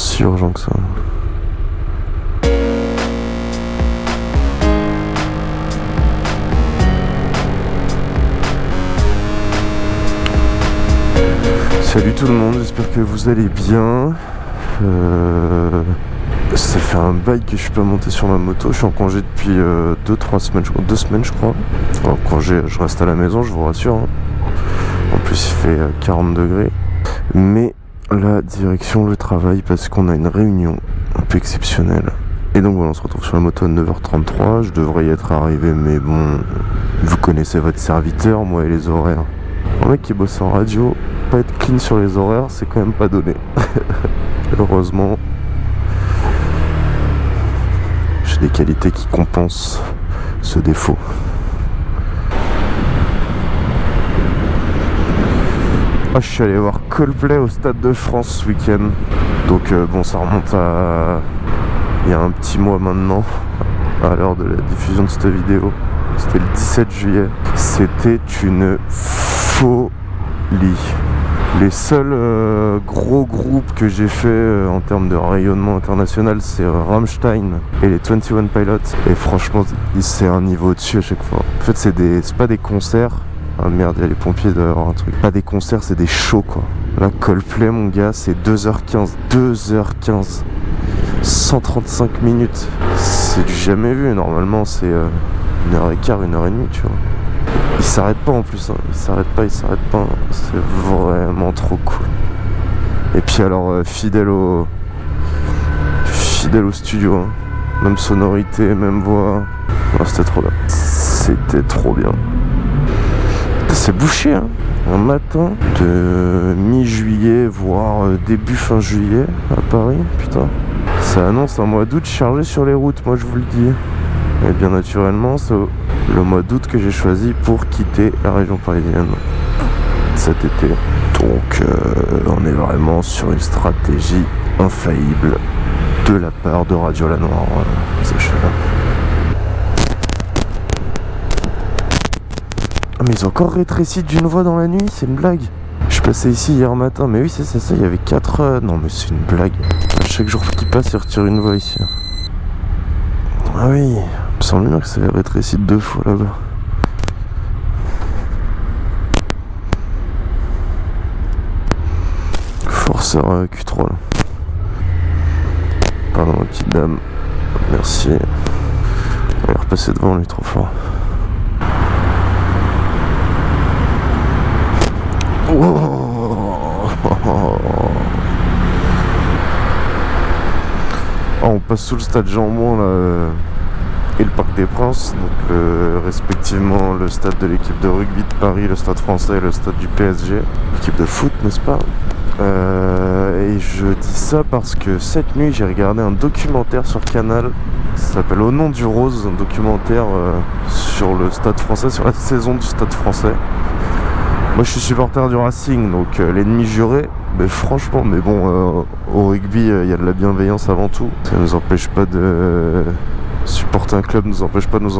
si urgent que ça. Salut tout le monde, j'espère que vous allez bien. Euh, ça fait un bail que je suis pas monté sur ma moto. Je suis en congé depuis 2-3 euh, semaines, je crois. 2 semaines, je crois. En congé, je reste à la maison, je vous rassure. Hein. En plus, il fait 40 euh, degrés. Mais la direction le travail parce qu'on a une réunion un peu exceptionnelle. Et donc voilà, on se retrouve sur la moto à 9h33. Je devrais y être arrivé, mais bon, vous connaissez votre serviteur, moi et les horaires. Un mec qui bosse en radio, pas être clean sur les horaires, c'est quand même pas donné. Heureusement, j'ai des qualités qui compensent ce défaut. Ah, je suis allé voir Coldplay au Stade de France ce week-end. Donc euh, bon, ça remonte à il y a un petit mois maintenant, à l'heure de la diffusion de cette vidéo. C'était le 17 juillet. C'était une les seuls euh, gros groupes que j'ai fait euh, en termes de rayonnement international, c'est Rammstein et les 21 Pilots. Et franchement, c'est un niveau au-dessus à chaque fois. En fait, c'est pas des concerts. Ah merde, il y a les pompiers dehors, un truc. Pas des concerts, c'est des shows quoi. Là, Coldplay, mon gars, c'est 2h15. 2h15. 135 minutes. C'est du jamais vu. Normalement, c'est une heure et quart, une heure et demie, tu vois. Il s'arrête pas en plus, hein. il s'arrête pas, il s'arrête pas. C'est vraiment trop cool. Et puis alors euh, fidèle au fidèle au studio, hein. même sonorité, même voix. C'était trop bien. C'était trop bien. C'est bouché, hein. Un matin de mi-juillet, voire euh, début fin juillet à Paris, putain. Ça annonce un mois d'août chargé sur les routes, moi je vous le dis. Et bien naturellement, c'est le mois d'août que j'ai choisi pour quitter la région parisienne cet été. Donc euh, on est vraiment sur une stratégie infaillible de la part de Radio La Noire, euh, Ah mais ils ont encore rétréci d'une voix dans la nuit, c'est une blague. Je passais ici hier matin, mais oui c'est ça, ça, il y avait 4... Euh, non mais c'est une blague. Chaque jour qui passe, ils retirent une voix ici. Ah oui, me semble bien que c'est rétréci deux fois là-bas. Forceur Q3 là. Pardon petite dame. Merci. On va repasser devant lui trop fort. Oh on passe sous le stade Jambon là et le Parc des Princes, donc respectivement le stade de l'équipe de rugby de Paris, le stade français et le stade du PSG, l'équipe de foot n'est-ce pas? Euh, Et je dis ça parce que cette nuit j'ai regardé un documentaire sur Canal, ça s'appelle Au nom du rose, un documentaire euh, sur le stade français, sur la saison du stade français. Moi je suis supporter du Racing, donc euh, l'ennemi juré, mais franchement, mais bon, au rugby il y a de la bienveillance avant tout, ça nous empêche pas de supporter un club nous empêche pas de nous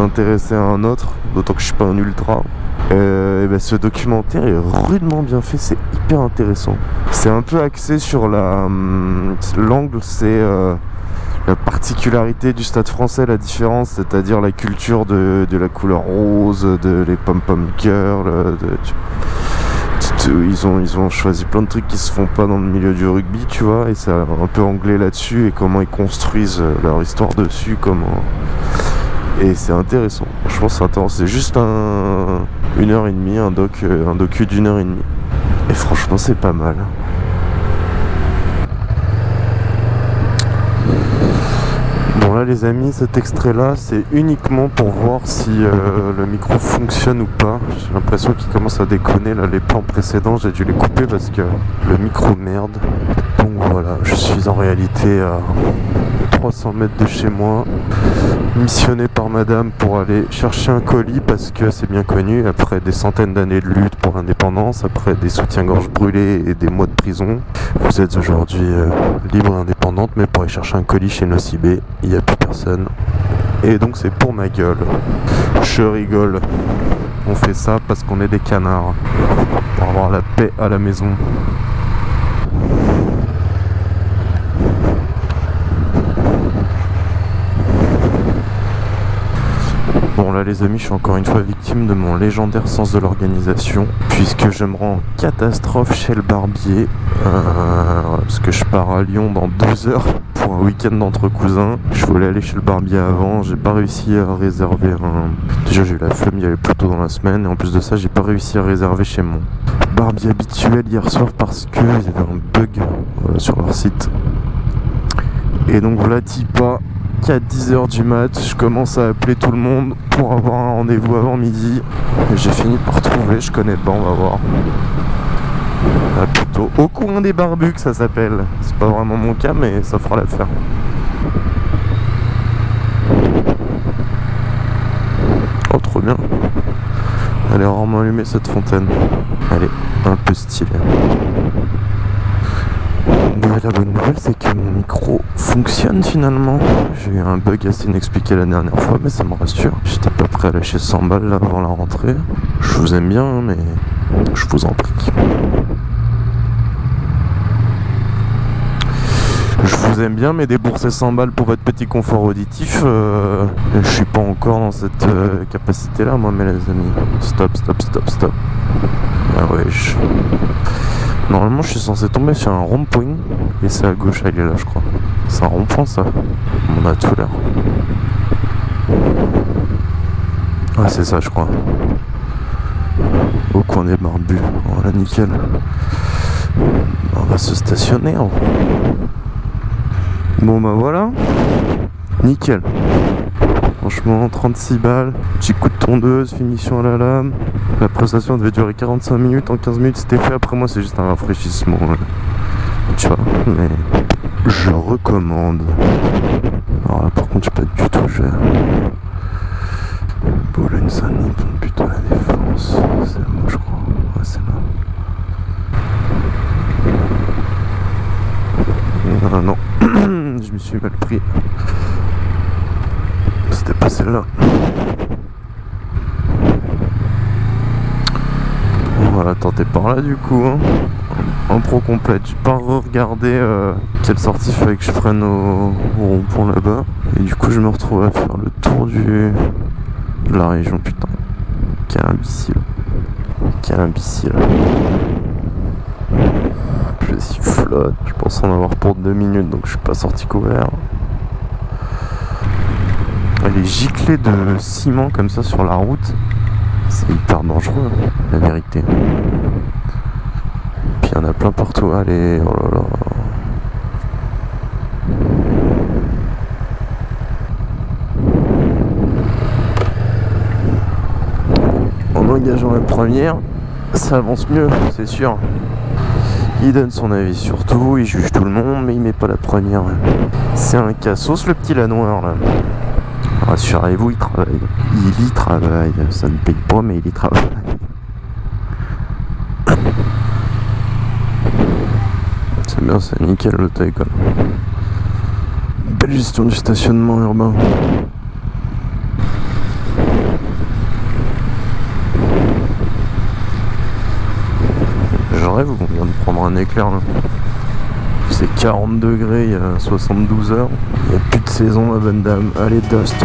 intéresser à un autre, d'autant que je suis pas un ultra. Euh, et ben ce documentaire est rudement bien fait, c'est hyper intéressant. C'est un peu axé sur la hum, l'angle, c'est euh, la particularité du stade français, la différence, c'est-à-dire la culture de, la couleur rose, de les pom-pom girls, de, ils ont, choisi plein de trucs qui se font pas dans le milieu du rugby, tu vois, et c'est un peu anglais là-dessus, et comment ils construisent euh, leur histoire dessus, comment... Et c'est intéressant, franchement c'est intéressant, c'est juste un, une heure et demie, un, doc, euh, un docu d'une heure et demie. Et franchement c'est pas mal. Là les amis, cet extrait là c'est uniquement pour voir si euh, le micro fonctionne ou pas. J'ai l'impression qu'il commence à déconner là, les plans précédents j'ai dû les couper parce que le micro merde. Donc voilà, je suis en réalité à 300 mètres de chez moi, missionné par madame pour aller chercher un colis parce que c'est bien connu, après des centaines d'années de lutte pour l'indépendance, après des soutiens-gorge brûlés et des mois de prison, vous êtes aujourd'hui euh, libre et indépendante, mais pour aller chercher un colis chez Nocibé, il n'y a plus personne. Et donc c'est pour ma gueule. Je rigole. On fait ça parce qu'on est des canards. Pour avoir la paix à la maison. Là les amis, je suis encore une fois victime de mon légendaire sens de l'organisation puisque je me rends en catastrophe chez le barbier euh, parce que je pars à Lyon dans 12 heures pour un week-end d'entre cousins. Je voulais aller chez le barbier avant, j'ai pas réussi à réserver un... Déjà j'ai eu la flemme d'y aller plus tôt dans la semaine et en plus de ça j'ai pas réussi à réserver chez mon barbier habituel hier soir parce qu'il y avait un bug euh, sur leur site. Et donc voilà Tipa qu'à 10h du mat, je commence à appeler tout le monde pour avoir un rendez-vous avant midi. J'ai fini par trouver, je connais pas, on va voir. Au coin des barbus ça s'appelle. C'est pas vraiment mon cas, mais ça fera l'affaire. Oh, trop bien. Elle est rarement allumée cette fontaine. Elle est un peu stylée. La bonne nouvelle, c'est que mon micro fonctionne finalement. J'ai eu un bug assez inexpliqué la dernière fois, mais ça me rassure. J'étais peu près à lâcher 100 balles avant la rentrée. Je vous aime bien, mais je vous en prie. Je vous aime bien, mais débourser 100 balles pour votre petit confort auditif, euh, je suis pas encore dans cette euh, capacité-là, moi, mes amis. Stop, stop, stop, stop. Ah ouais, Normalement, je suis censé tomber sur un rond-point, et c'est à gauche, il est là, je crois. C'est un rond-point, ça On a tout l'air. Ah, c'est ça, je crois. Au coin des barbus. Voilà, nickel. On va se stationner. Hein. Bon bah voilà, nickel. Franchement, 36 balles, petit coup de tondeuse, finition à la lame. La prestation devait durer 45 minutes, en 15 minutes c'était fait. Après moi, c'est juste un rafraîchissement. Tu vois, mais je recommande. Alors là, par contre, je suis pas du tout cher. Boulogne-Saint-Denis, plutôt la défense. C'est moi, je crois. Ouais, c'est là. Non. je me suis mal pris. C'était pas celle-là. On va la tenter par là du coup. Hein. En pro complète. J'ai pas regardé euh, quelle sortie fallait que je prenne au, rond-point là-bas. Et du coup je me retrouve à faire le tour du de la région. Putain. Quel imbécile. Quel imbécile je flotte. Je pense en avoir pour deux minutes, donc je suis pas sorti couvert. Les giclées de ciment comme ça sur la route, c'est hyper dangereux, la vérité. Puis il y en a plein partout. Allez, oh là là. En engageant la première, ça avance mieux, c'est sûr. Il donne son avis sur tout, il juge tout le monde, mais il met pas la première. C'est un cassos le petit la noir là. Rassurez-vous, il travaille. Il y travaille. Ça ne paye pas, mais il y travaille. C'est bien, c'est nickel le taille Belle gestion du stationnement urbain. on vient de prendre un éclair là C'est 40 degrés il y a 72 heures. Il n'y a plus de saison ma bonne dame. Allez Duster